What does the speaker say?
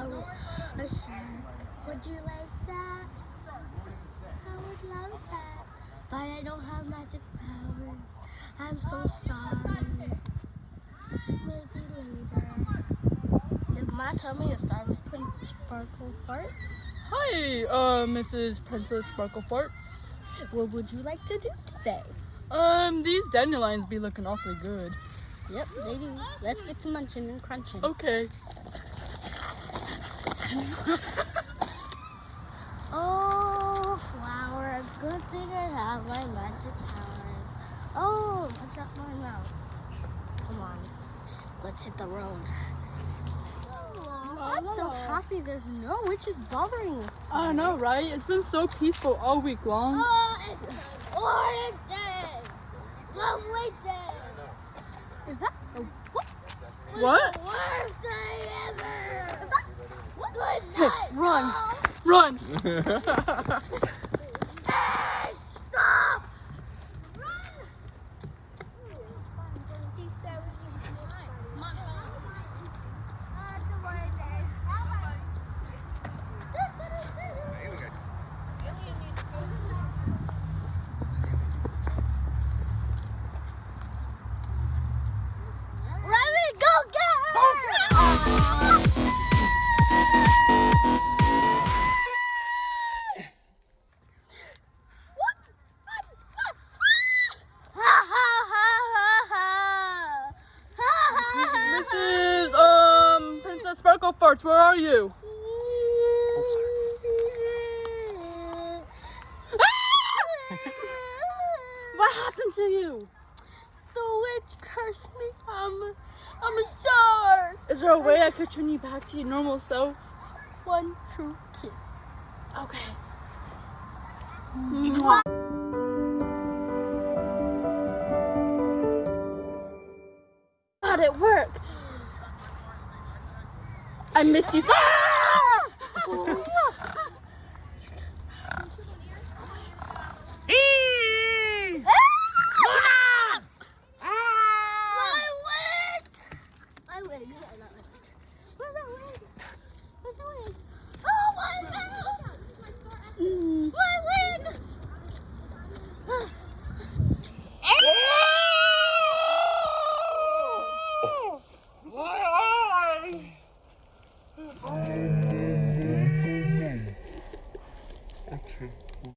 to a, a shark. Would you like that? I would love that. But I don't have magic powers. I'm so sorry. Maybe later. Is my tummy a star with Prince Sparkle Farts? Hi, uh, Mrs. Princess Sparkle Farts. What would you like to do today? Um, these dandelions be looking awfully good. Yep, they do. Let's get to munching and crunching. Okay. Oh, flower, good thing I have my magic powers. Oh, watch out my mouse. Come on, let's hit the road. I'm so happy there's no witches bothering us. I don't know, right? It's been so peaceful all week long. Oh, it's an orange day. Lovely day. Is that the what? What? The worst day ever. Is that Run. Run! Sparkle where are you? What happened to you? The witch cursed me. I'm, I'm a shark. Is there a way I could turn you back to your normal self? One true kiss. Okay. Mm-hmm. God, it worked. I missed you. so- wig! Where's my wig? Where's my wig?